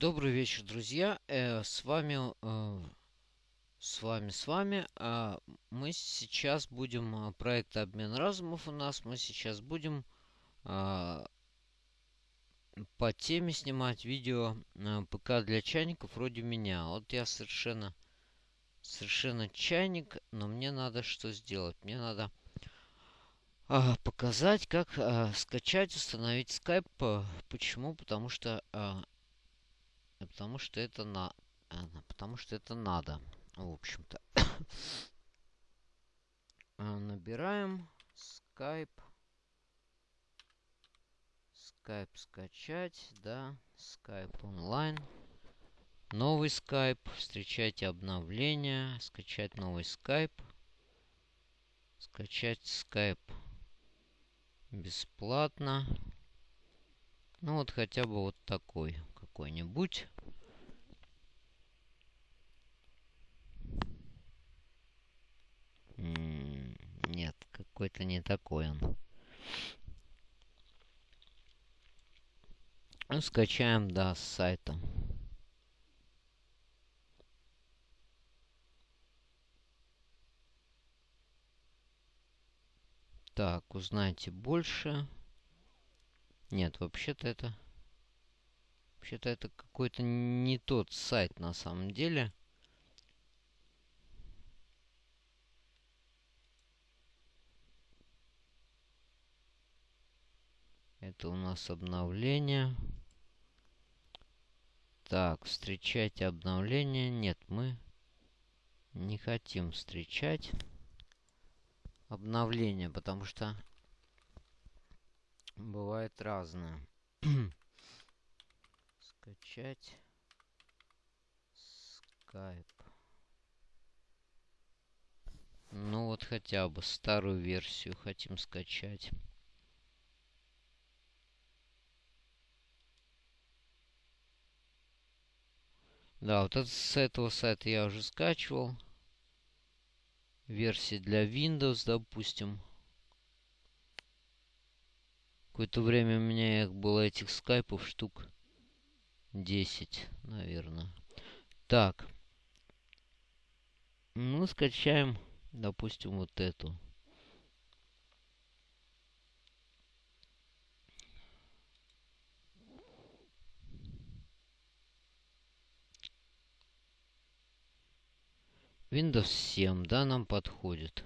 Добрый вечер, друзья. Э, с вами, э, с вами, с вами. Э, мы сейчас будем э, проект обмен разумов у нас. Мы сейчас будем э, по теме снимать видео э, ПК для чайников вроде меня. Вот я совершенно, совершенно чайник, но мне надо что сделать? Мне надо э, показать, как э, скачать, установить Skype. Э, почему? Потому что э, Потому что это на... Потому что это надо. В общем-то. А, набираем Skype. Skype скачать, да. Skype онлайн. Новый Skype. Встречайте обновления. Скачать новый Skype. Скачать Skype бесплатно. Ну вот хотя бы вот такой какой-нибудь. Нет, какой-то не такой он. Ну, скачаем, да, с сайта. Так, узнайте больше. Нет, вообще-то это... Вообще-то это какой-то не тот сайт на самом деле. Это у нас обновление. Так, встречайте обновление. Нет, мы не хотим встречать обновление, потому что бывает разное. Скачать Skype. Ну вот хотя бы старую версию хотим скачать. Да, вот это, с этого сайта я уже скачивал. Версии для Windows, допустим. Какое-то время у меня их было этих скайпов штук 10, наверное. Так. Ну, скачаем, допустим, вот эту. Windows 7, да, нам подходит.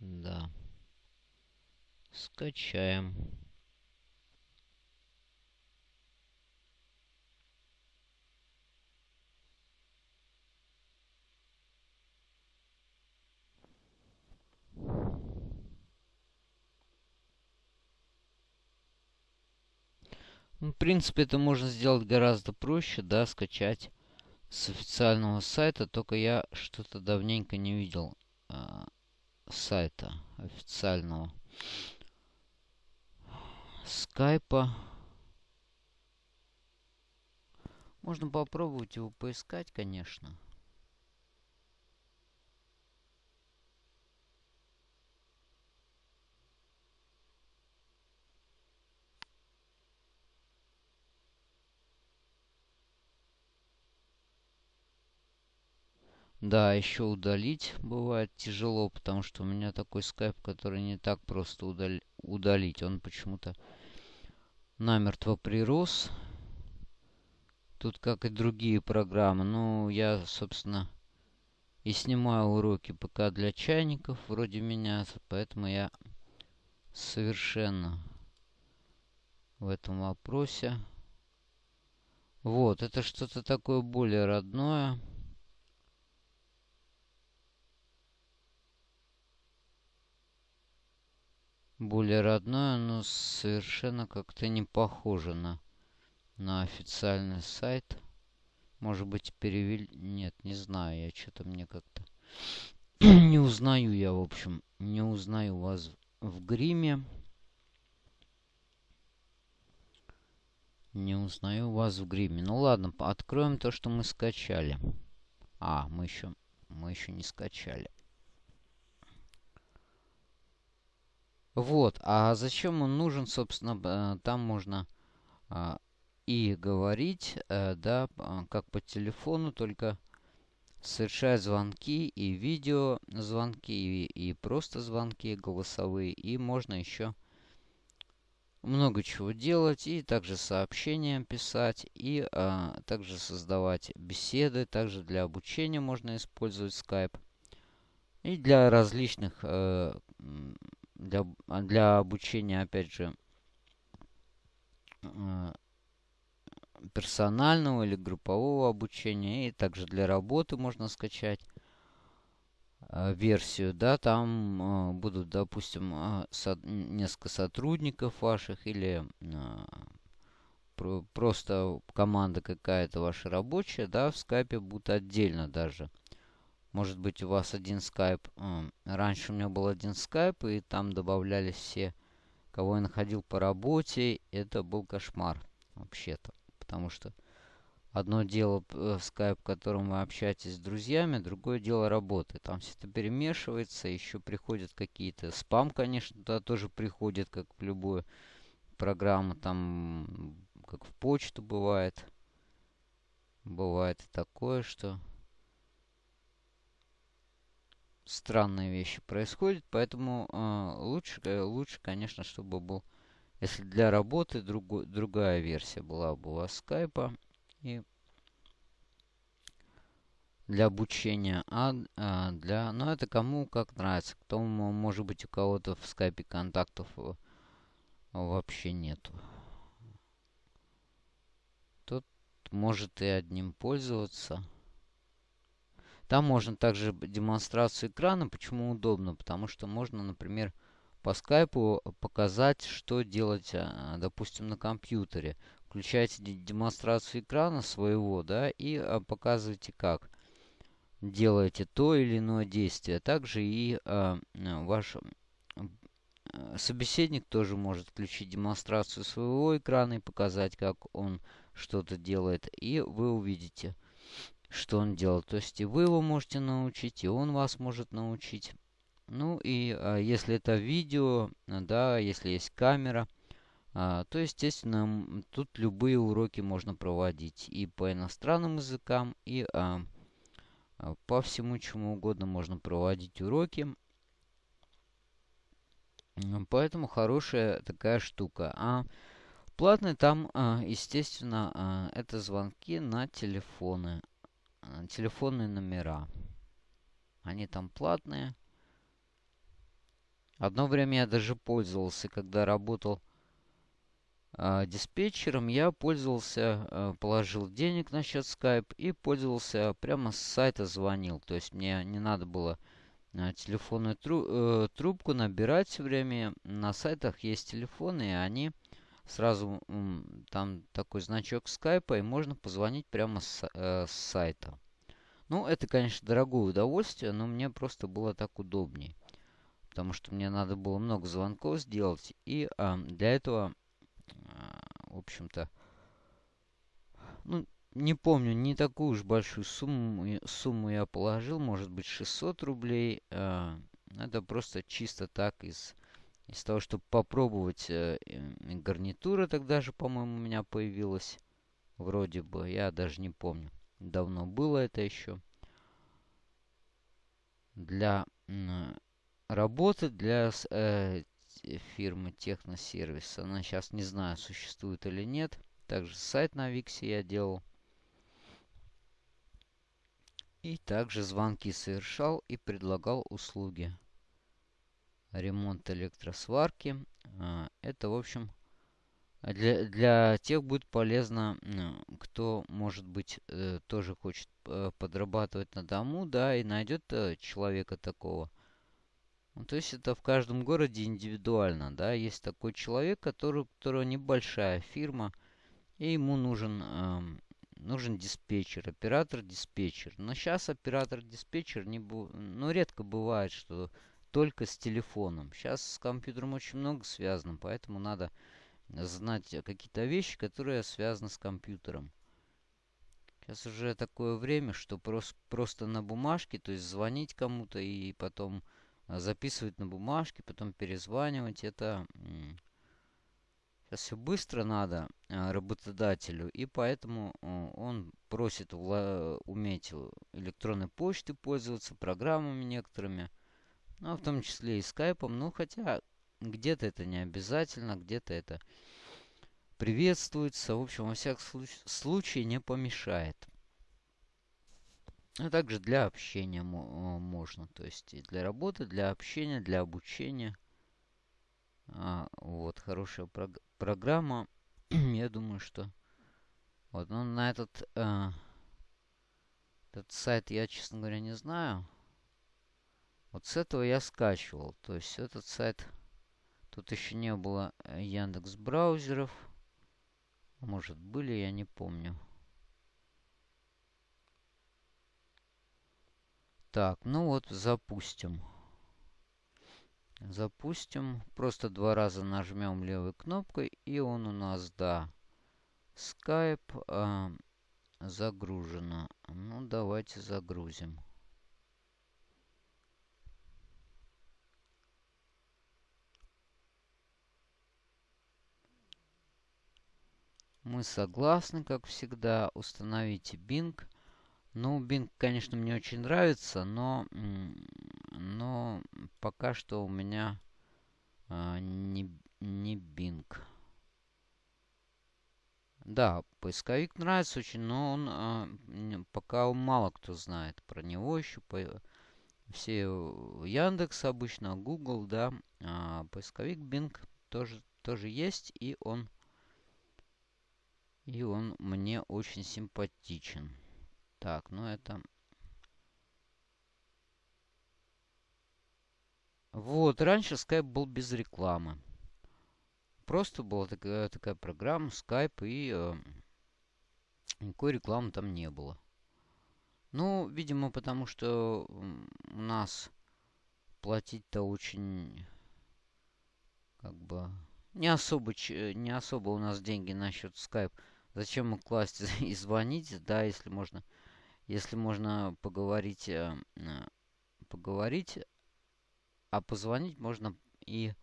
Да. Скачаем. В принципе, это можно сделать гораздо проще, да, скачать с официального сайта. Только я что-то давненько не видел э, сайта официального скайпа. Можно попробовать его поискать, конечно. Да, еще удалить бывает тяжело, потому что у меня такой скайп, который не так просто удали удалить. Он почему-то намертво прирос. Тут, как и другие программы. Ну, я, собственно, и снимаю уроки ПК для чайников, вроде меня. Поэтому я совершенно в этом вопросе. Вот, это что-то такое более родное. Более родное, но совершенно как-то не похоже на, на официальный сайт. Может быть, перевели... Нет, не знаю, я что-то мне как-то... не узнаю я, в общем, не узнаю вас в гриме. Не узнаю вас в гриме. Ну ладно, откроем то, что мы скачали. А, мы еще, мы еще не скачали. Вот. А зачем он нужен, собственно, там можно а, и говорить, э, да, как по телефону, только совершать звонки и видео звонки, и, и просто звонки голосовые. И можно еще много чего делать, и также сообщения писать, и а, также создавать беседы. Также для обучения можно использовать Skype. И для различных, э, для, для обучения, опять же, э, персонального или группового обучения. И также для работы можно скачать э, версию. Да, там будут, допустим, несколько сотрудников ваших или про, просто команда какая-то ваша рабочая, да, в скайпе будут отдельно даже. Может быть, у вас один скайп. Э, раньше у меня был один скайп, и там добавлялись все, кого я находил по работе. Это был кошмар, вообще-то потому что одно дело э, скайп, в котором вы общаетесь с друзьями, другое дело работы. Там все это перемешивается, еще приходят какие-то... Спам, конечно, туда тоже приходит, как в любую программу, там, как в почту бывает. Бывает такое, что странные вещи происходят, поэтому э, лучше, э, лучше, конечно, чтобы был если для работы другой, другая версия была бы у вас скайпа. И для обучения, а, а для... Ну, это кому как нравится. Кто, может быть, у кого-то в скайпе контактов вообще нету. Тот может и одним пользоваться. Там можно также демонстрацию экрана. Почему удобно? Потому что можно, например, по скайпу показать, что делать, а, допустим, на компьютере. Включаете демонстрацию экрана своего, да, и а, показываете, как делаете то или иное действие. Также и а, ваш собеседник тоже может включить демонстрацию своего экрана и показать, как он что-то делает. И вы увидите, что он делает. То есть и вы его можете научить, и он вас может научить. Ну и а, если это видео, да, если есть камера, а, то, естественно, тут любые уроки можно проводить и по иностранным языкам, и а, а, по всему чему угодно можно проводить уроки. Поэтому хорошая такая штука. А платный там, а, естественно, а, это звонки на телефоны. А, телефонные номера. Они там платные. Одно время я даже пользовался, когда работал э, диспетчером, я пользовался, э, положил денег на счет Skype и пользовался прямо с сайта звонил. То есть мне не надо было э, телефонную тру э, трубку набирать время. На сайтах есть телефоны, и они сразу э, там такой значок скайпа, и можно позвонить прямо с, э, с сайта. Ну, это, конечно, дорогое удовольствие, но мне просто было так удобнее потому что мне надо было много звонков сделать. И а, для этого, а, в общем-то, ну, не помню, не такую уж большую сумму, сумму я положил, может быть 600 рублей. А, это просто чисто так из, из того, чтобы попробовать. А, гарнитура тогда же, по-моему, у меня появилась. Вроде бы, я даже не помню. Давно было это еще. Для работы для э, фирмы Техносервис. Она сейчас не знаю, существует или нет. Также сайт на Виксе я делал. И также звонки совершал и предлагал услуги. Ремонт электросварки. А, это, в общем, для, для тех будет полезно, кто, может быть, э, тоже хочет э, подрабатывать на дому, да, и найдет э, человека такого, ну, то есть это в каждом городе индивидуально, да. Есть такой человек, который, у которого небольшая фирма, и ему нужен, э, нужен диспетчер, оператор-диспетчер. Но сейчас оператор-диспетчер не бу ну, редко бывает, что только с телефоном. Сейчас с компьютером очень много связано, поэтому надо знать какие-то вещи, которые связаны с компьютером. Сейчас уже такое время, что просто, просто на бумажке, то есть звонить кому-то и потом записывать на бумажке, потом перезванивать. Это Сейчас все быстро надо э, работодателю, и поэтому э, он просит уметь электронной почтой пользоваться, программами некоторыми, ну, в том числе и скайпом. Ну, хотя где-то это не обязательно, где-то это приветствуется. В общем, во всяком случае не помешает. А также для общения можно. То есть и для работы, для общения, для обучения. А, вот, хорошая прог программа. Я думаю, что... Вот, ну, на этот, э, этот сайт я, честно говоря, не знаю. Вот с этого я скачивал. То есть этот сайт... Тут еще не было э, Яндекс браузеров. Может, были, я не помню. Так, ну вот, запустим. Запустим. Просто два раза нажмем левой кнопкой, и он у нас, да, Skype э, загружено. Ну, давайте загрузим. Мы согласны, как всегда. Установите Bing. Ну, Bing, конечно, мне очень нравится, но, но пока что у меня а, не, не Bing. Да, поисковик нравится очень, но он а, пока мало кто знает про него еще. По, все Яндекс обычно, Google, да, а поисковик Bing тоже, тоже есть, и он, и он мне очень симпатичен. Так, ну это... Вот, раньше Skype был без рекламы. Просто была такая, такая программа Skype, и э, никакой рекламы там не было. Ну, видимо, потому что у нас платить-то очень, как бы, не особо, не особо у нас деньги насчет Skype. Зачем класть и звонить, да, если можно если можно поговорить, э, э, поговорить, а позвонить можно и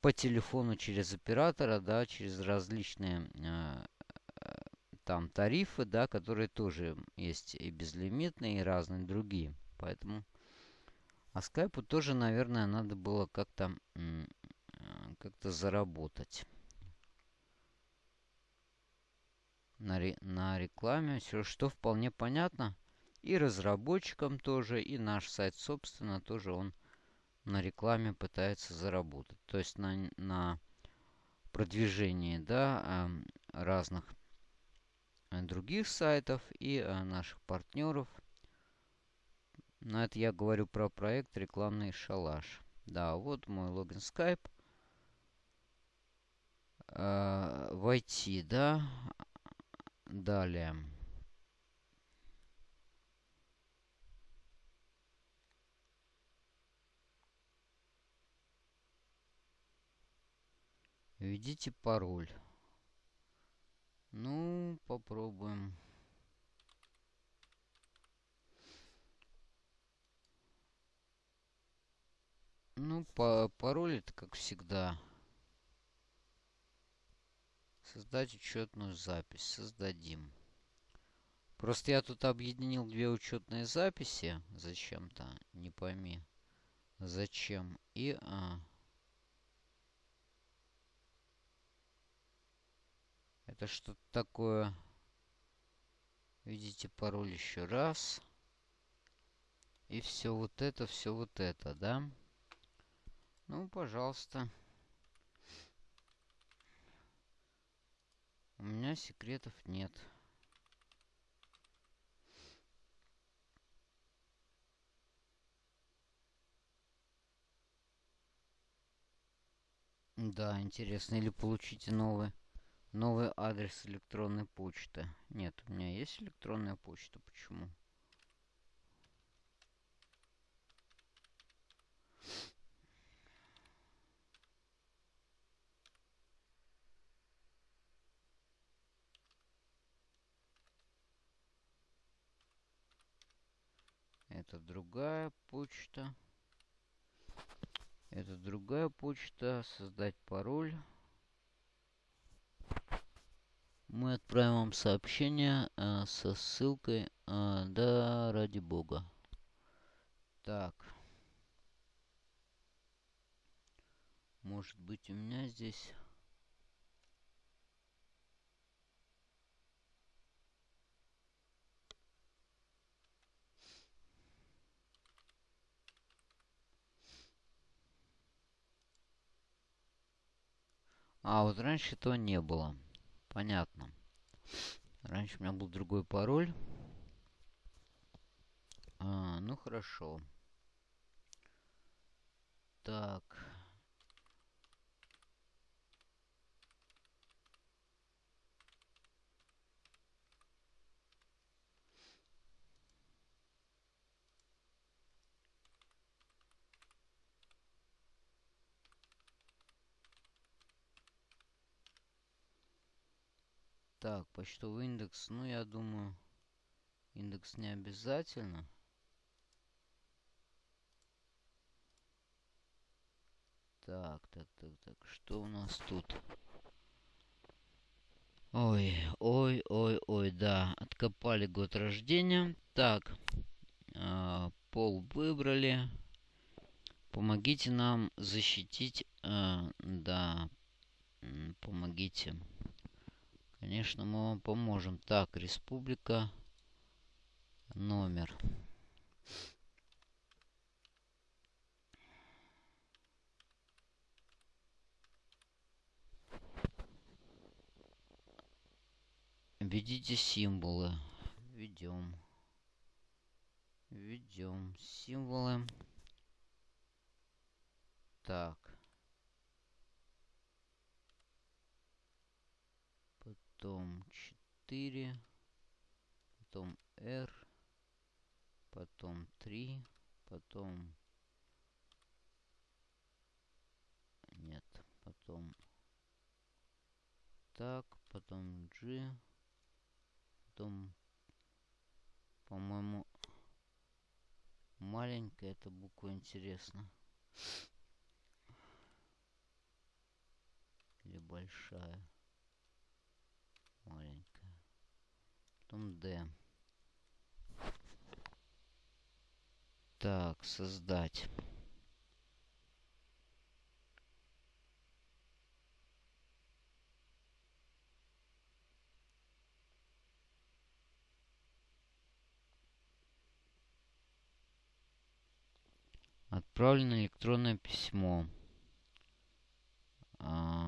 по телефону через оператора, да, через различные э, там тарифы, да, которые тоже есть и безлимитные, и разные другие. Поэтому а скайпу тоже, наверное, надо было как-то как-то заработать. На, ре, на рекламе, все, что вполне понятно. И разработчикам тоже, и наш сайт, собственно, тоже он на рекламе пытается заработать. То есть на, на продвижении да, разных э, других сайтов и э, наших партнеров. На это я говорю про проект «Рекламный шалаш». Да, вот мой логин Skype. Э, войти, да. Далее. Введите пароль. Ну, попробуем. Ну, по пароль это как всегда. Создать учетную запись. Создадим. Просто я тут объединил две учетные записи. Зачем-то. Не пойми. Зачем. И... А, это что-то такое. Видите пароль еще раз. И все вот это, все вот это, да? Ну, пожалуйста. У меня секретов нет. Да, интересно. Или получите новый, новый адрес электронной почты. Нет, у меня есть электронная почта. Почему? Это другая почта. Это другая почта. Создать пароль. мы отправим вам сообщение э, со ссылкой. Э, да, ради бога. Так. Может быть у меня здесь... А, вот раньше этого не было. Понятно. Раньше у меня был другой пароль. А, ну хорошо. Так. Так, почтовый индекс. Ну, я думаю, индекс не обязательно. Так, так, так, так. Что у нас тут? Ой, ой, ой, ой, да. Откопали год рождения. Так. Э, пол выбрали. Помогите нам защитить... Э, да. Помогите. Конечно, мы вам поможем. Так, республика. Номер. Введите символы. Введем. Введем символы. Так. Потом 4, потом R, потом 3, потом... Нет, потом... Так, потом G, потом, по-моему, маленькая эта буква интересна. Или большая маленькая. Потом D. Так, создать. Отправлено электронное письмо. А,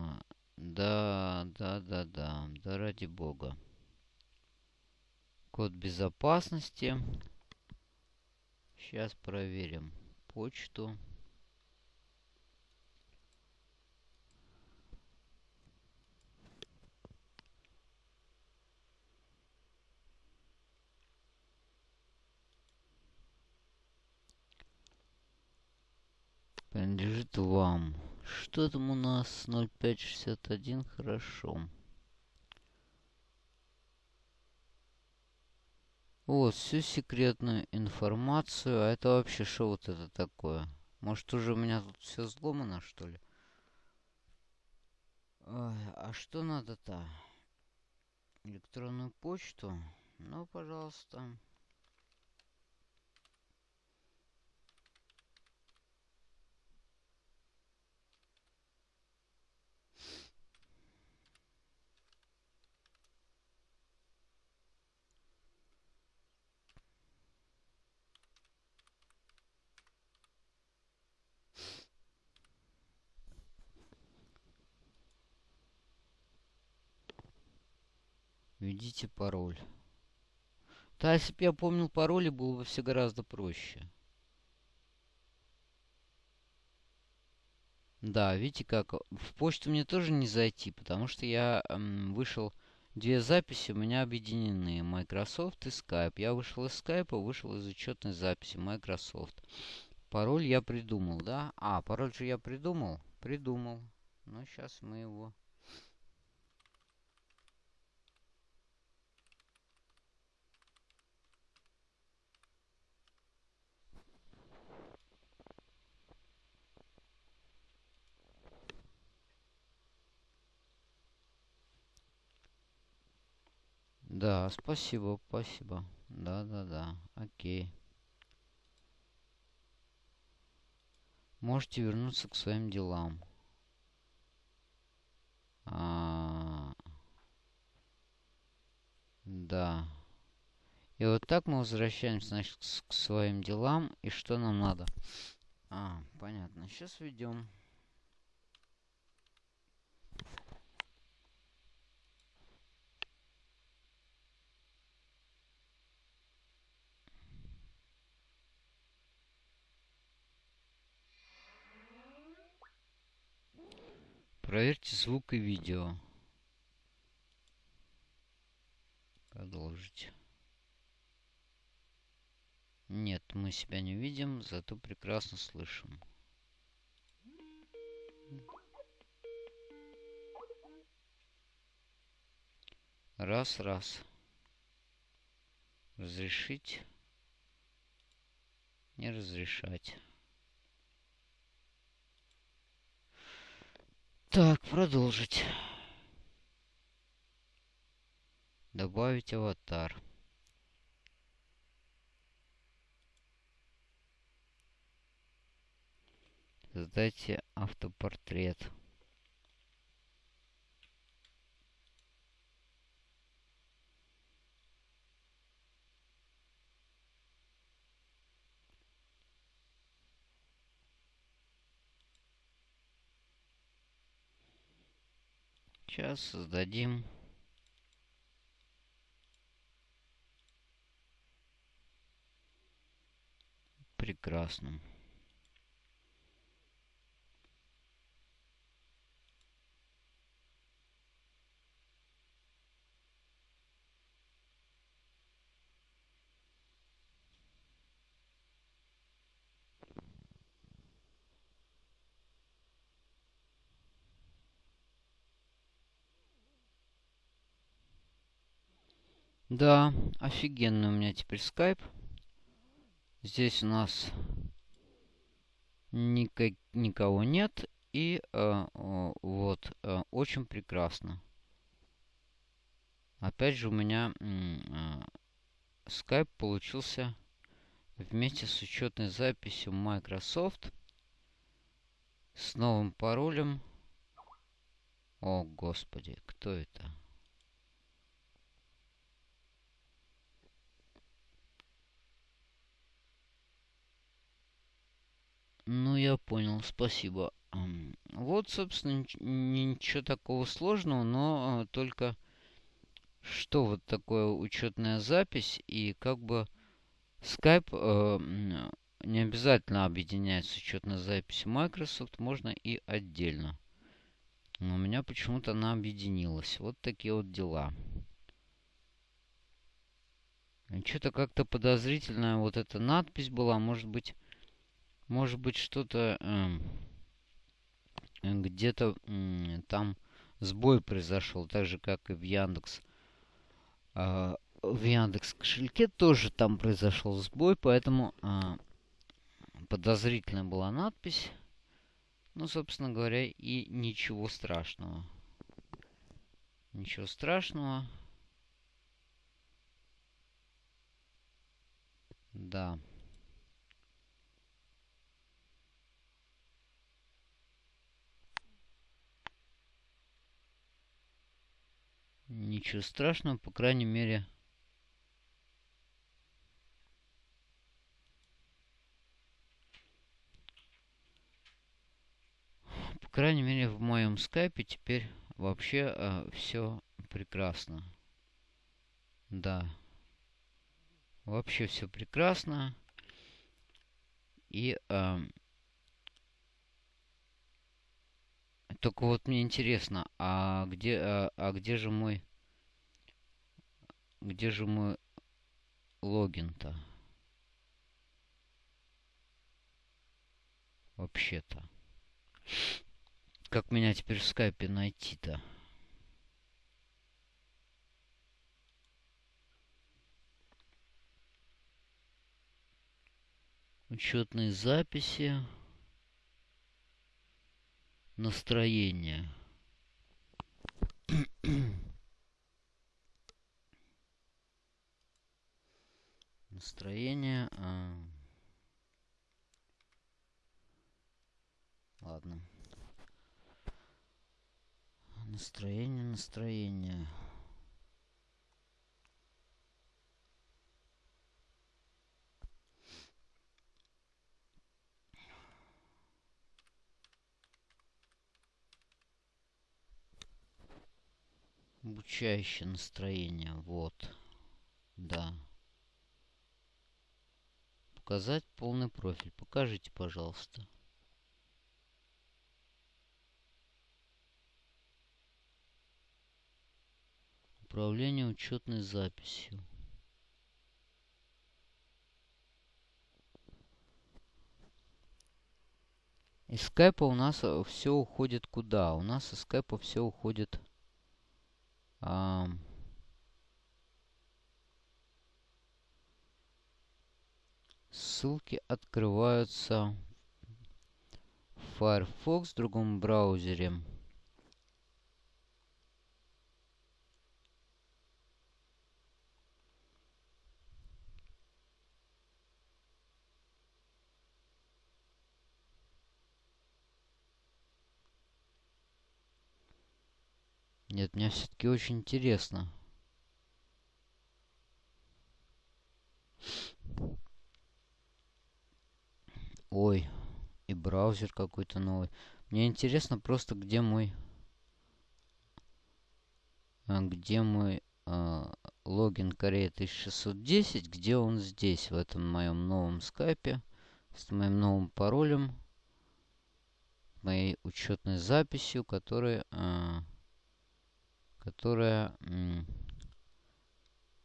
да, да, да, да. Да ради бога. Код безопасности. Сейчас проверим почту. Принадлежит вам. Что там у нас? 0561, хорошо. Вот, всю секретную информацию. А это вообще что вот это такое? Может, уже у меня тут все взломано, что ли? Ой, а что надо-то? Электронную почту? Ну, пожалуйста. Введите пароль. Да, если бы я помнил пароли, было бы все гораздо проще. Да, видите как, в почту мне тоже не зайти, потому что я эм, вышел, две записи у меня объединены, Microsoft и Skype. Я вышел из Skype, вышел из учетной записи Microsoft. Пароль я придумал, да? А, пароль же я придумал? Придумал. Ну, сейчас мы его... Да, спасибо, спасибо. Да-да-да, окей. Можете вернуться к своим делам. А, да. И вот так мы возвращаемся, значит, к своим делам. И что нам надо? А, понятно. Сейчас введем. Проверьте звук и видео. Продолжить. Нет, мы себя не видим, зато прекрасно слышим. Раз, раз. Разрешить. Не разрешать. Так, продолжить. Добавить аватар. Создайте автопортрет. Сейчас создадим прекрасным. Да, офигенный у меня теперь скайп. Здесь у нас никак, никого нет. И э, вот, э, очень прекрасно. Опять же у меня э, скайп получился вместе с учетной записью Microsoft с новым паролем. О, господи, кто это? Ну, я понял, спасибо. Вот, собственно, ничего такого сложного, но а, только что вот такое учетная запись и как бы Skype э, не обязательно объединять с учетной записью Microsoft, можно и отдельно. Но у меня почему-то она объединилась. Вот такие вот дела. Что-то как-то подозрительная вот эта надпись была. Может быть, может быть, что-то э, где-то э, там сбой произошел, так же, как и в Яндекс. Э, в Яндекс кошельке тоже там произошел сбой, поэтому э, подозрительная была надпись. Ну, собственно говоря, и ничего страшного. Ничего страшного. Да. Ничего страшного, по крайней мере... По крайней мере, в моем скайпе теперь вообще э, все прекрасно. Да. Вообще все прекрасно. И... Э, Только вот мне интересно, а где, а, а где же мой, где же мой логин-то? Вообще-то. Как меня теперь в скайпе найти-то? Учетные записи настроение. настроение. А... Ладно. Настроение, настроение. Обучающее настроение. Вот. Да. Показать полный профиль. Покажите, пожалуйста. Управление учетной записью. Из скайпа у нас э, все уходит куда? У нас из скайпа все уходит... А, ссылки открываются в Firefox в другом браузере. Нет, мне все-таки очень интересно. Ой, и браузер какой-то новый. Мне интересно просто, где мой... А, где мой э, логин Корея 1610, где он здесь, в этом моем новом скайпе, с моим новым паролем, моей учетной записью, которая... Э, которая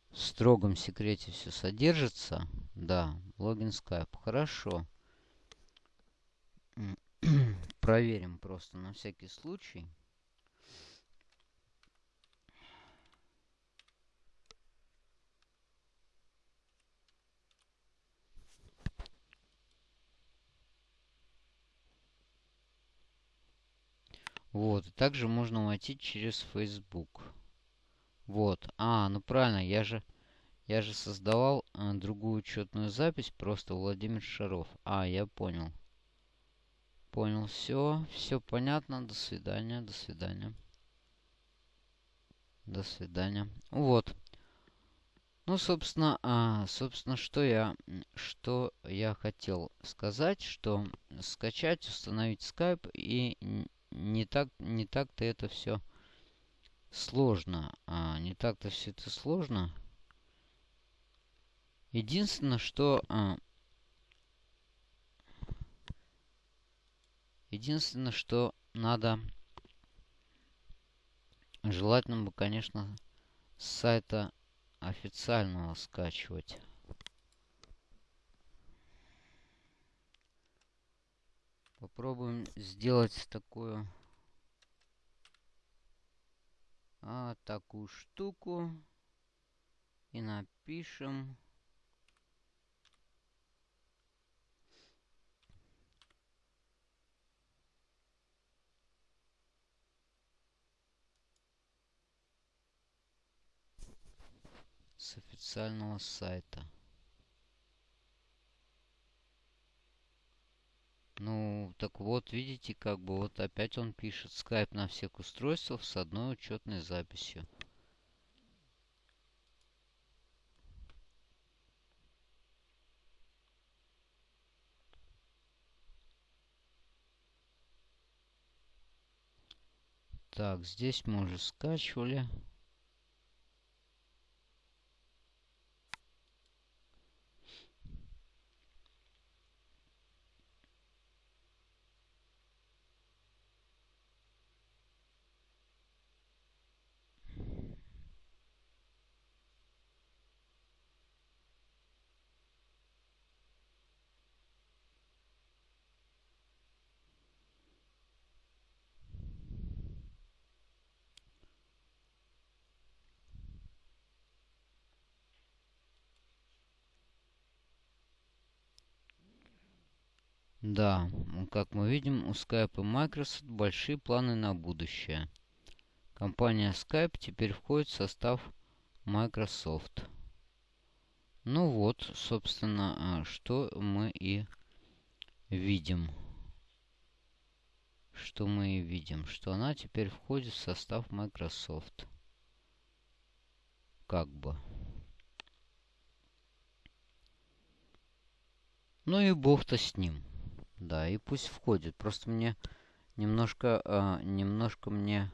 в строгом секрете все содержится. Да, логин Skype. Хорошо. Проверим просто на всякий случай. Вот, также можно войти через Facebook. Вот. А, ну правильно, я же, я же создавал а, другую учетную запись, просто Владимир Шаров. А, я понял. Понял, все, все понятно. До свидания, до свидания. До свидания. Вот. Ну, собственно, а, собственно, что я, что я хотел сказать, что скачать, установить Skype и не так, не так-то это все сложно. А, не так-то все это сложно. Единственное, что... А, единственное, что надо... Желательно бы, конечно, с сайта официального скачивать. Попробуем сделать такую а, такую штуку и напишем с официального сайта. Ну, так вот, видите, как бы вот опять он пишет скайп на всех устройствах с одной учетной записью. Так, здесь мы уже скачивали. Да, как мы видим, у Skype и Microsoft большие планы на будущее. Компания Skype теперь входит в состав Microsoft. Ну вот, собственно, что мы и видим. Что мы и видим, что она теперь входит в состав Microsoft. Как бы. Ну и бог-то с ним. Да, и пусть входит. Просто мне немножко, э, немножко мне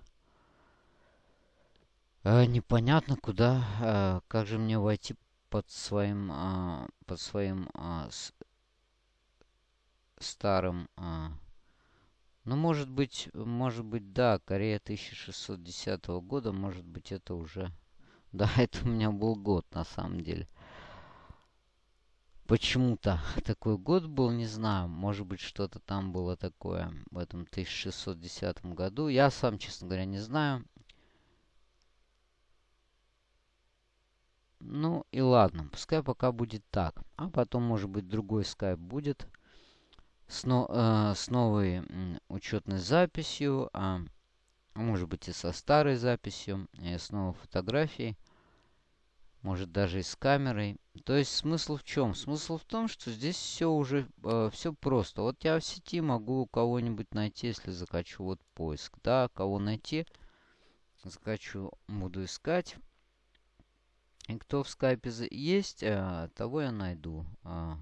э, непонятно, куда, э, как же мне войти под своим, э, под своим э, с, старым... Э, ну, может быть, может быть, да, Корея 1610 года, может быть, это уже... Да, это у меня был год, на самом деле. Почему-то такой год был, не знаю. Может быть, что-то там было такое в этом 1610 году. Я сам, честно говоря, не знаю. Ну и ладно, пускай пока будет так. А потом, может быть, другой скайп будет с, но, э, с новой учетной записью, а может быть и со старой записью, и с новой фотографией может даже и с камерой. То есть смысл в чем? Смысл в том, что здесь все уже, э, все просто. Вот я в сети могу кого-нибудь найти, если закачу вот поиск. Да, кого найти, закачу, буду искать. И кто в скайпе есть, э, того я найду. А,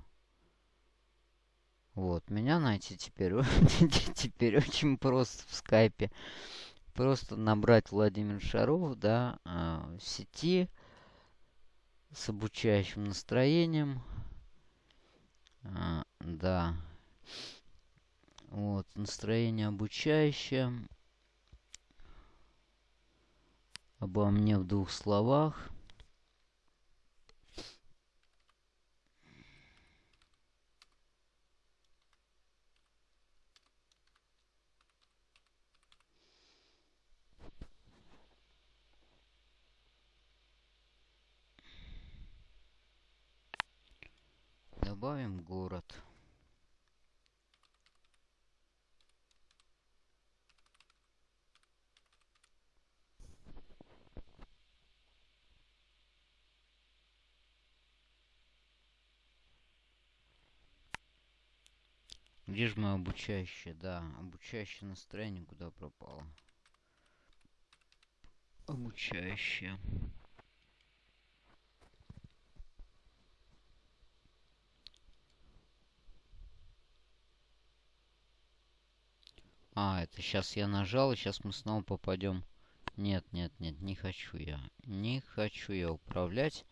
вот, меня найти теперь, теперь очень просто в скайпе. Просто набрать Владимир Шаров, да, э, в сети с обучающим настроением. А, да. Вот, настроение обучающее. Обо мне в двух словах. Добавим город. Где же мое обучающее? Да, обучающее настроение куда пропало? Обучающее. А, это сейчас я нажал, и сейчас мы снова попадем. Нет, нет, нет, не хочу я. Не хочу я управлять.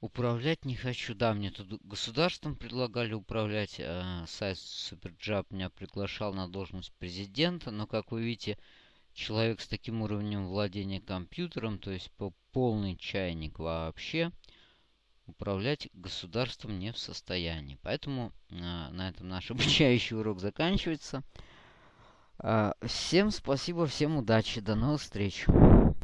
Управлять не хочу. Да, мне тут государством предлагали управлять. Э, сайт Суперджаб меня приглашал на должность президента. Но, как вы видите, человек с таким уровнем владения компьютером, то есть по полный чайник вообще, управлять государством не в состоянии. Поэтому э, на этом наш обучающий урок заканчивается. Э, всем спасибо, всем удачи, до новых встреч.